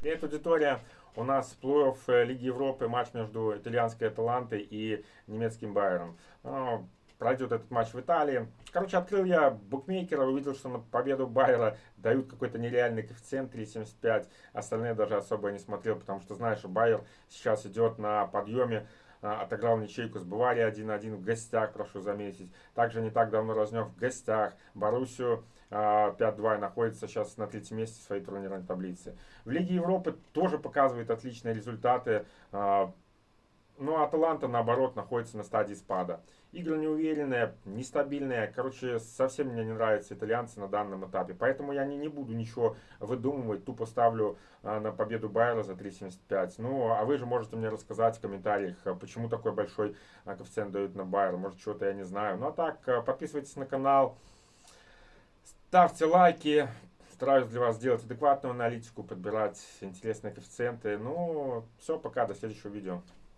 Привет, аудитория! У нас плей-офф э, Лиги Европы, матч между итальянской Аталантой и немецким Байером. Ну, пройдет этот матч в Италии. Короче, открыл я букмекера, увидел, что на победу Байера дают какой-то нереальный коэффициент 3,75. Остальные даже особо не смотрел, потому что знаешь, что Байер сейчас идет на подъеме. А, отыграл ничейку с Баварией 1-1 в гостях, прошу заметить. Также не так давно разнес в гостях Боруссию 5-2 а, находится сейчас на третьем месте своей турнирной таблицы. В Лиге Европы тоже показывает отличные результаты. А, ну, Аталанта, наоборот, находится на стадии спада. Игры неуверенные, нестабильные. Короче, совсем мне не нравятся итальянцы на данном этапе. Поэтому я не, не буду ничего выдумывать. Тупо ставлю а, на победу Байера за 3.75. Ну, а вы же можете мне рассказать в комментариях, а, почему такой большой коэффициент дают на Байер. Может, чего-то я не знаю. Ну, а так, подписывайтесь на канал. Ставьте лайки. Стараюсь для вас сделать адекватную аналитику, подбирать интересные коэффициенты. Ну, все, пока, до следующего видео.